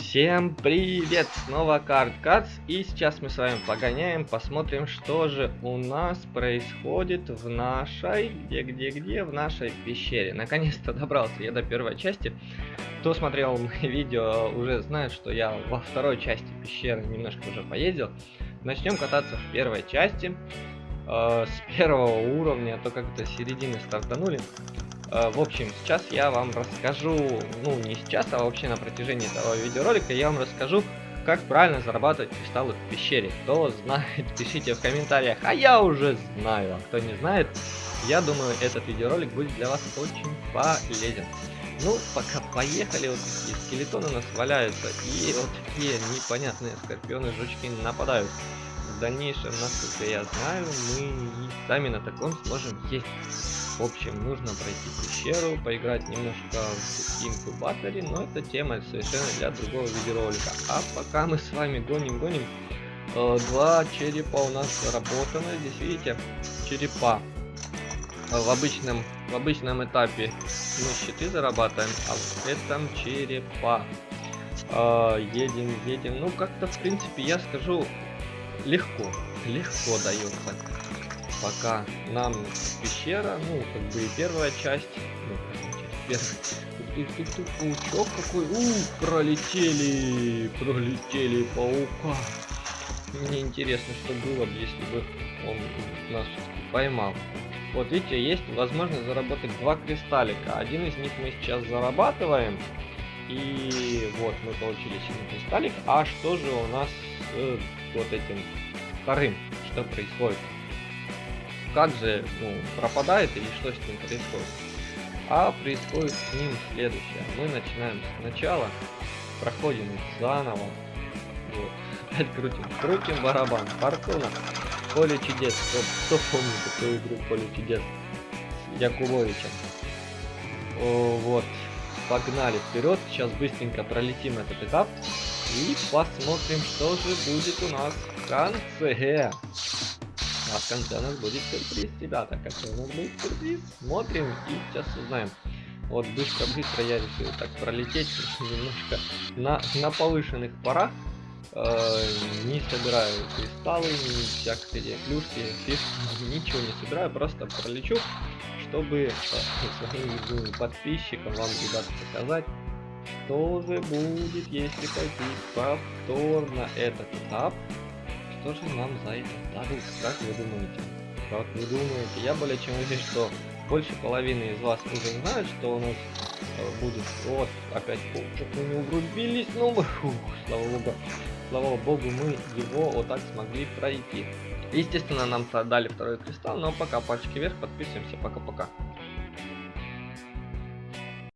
Всем привет! Снова Карт Кац. И сейчас мы с вами погоняем, посмотрим, что же у нас происходит в нашей... Где-где-где? В нашей пещере. Наконец-то добрался я до первой части. Кто смотрел мои видео, уже знает, что я во второй части пещеры немножко уже поездил. Начнем кататься в первой части. Э, с первого уровня, а то как-то середины стартанули. Э, в общем, сейчас я вам расскажу, ну не сейчас, а вообще на протяжении этого видеоролика я вам расскажу, как правильно зарабатывать кристаллы в пещере. Кто знает, пишите в комментариях, а я уже знаю. А кто не знает, я думаю, этот видеоролик будет для вас очень полезен. Ну, пока поехали, вот такие скелетоны у нас валяются, и вот такие непонятные скорпионы, жучки нападают. В дальнейшем, насколько я знаю, мы сами на таком сможем есть. В общем, нужно пройти пещеру, поиграть немножко в инкубаторе, но это тема совершенно для другого видеоролика. А пока мы с вами гоним-гоним, э, два черепа у нас заработаны. Здесь видите, черепа. В обычном, в обычном этапе мы щиты зарабатываем, а в этом черепа. Э, едем, едем. Ну, как-то, в принципе, я скажу, легко, легко дается пока нам пещера, ну, как бы и первая часть, ну, часть, паучок какой, у, пролетели, пролетели паука. Мне интересно, что было бы, если бы он нас поймал. Вот видите, есть возможность заработать два кристаллика. Один из них мы сейчас зарабатываем. И вот мы получили синий кристаллик. А что же у нас с вот этим вторым? Что происходит? Как же ну, пропадает или что с ним происходит. А происходит с ним следующее. Мы начинаем сначала, проходим заново. Вот. Опять крутим, крутим барабан. Фортуна. Поле чудес. Кто, кто помнит такую игру Поле чудес? С Якубовичем. О, вот. Погнали вперед. Сейчас быстренько пролетим этот этап. И посмотрим, что же будет у нас в конце. А в конце у нас будет сюрприз, ребята. Какой у нас будет сюрприз? Смотрим и сейчас узнаем. Вот быстро-быстро я решил так пролететь немножко на, на повышенных парах. Э, не собираю кристаллы, ни всякие клюшки, фишки, ничего не собираю, просто пролечу, чтобы э, своим подписчикам вам, ребята, показать, что же будет, если пойти повторно этот этап что же нам за это дадут? Как вы думаете? Как вы думаете? Я более чем уверен, что больше половины из вас уже знают, что у нас э, будет. Вот, опять что мы не угрубились, мы, фух, слава богу, слава богу, мы его вот так смогли пройти. Естественно, нам дали второй кристалл, но пока пальчики вверх, подписываемся, пока-пока.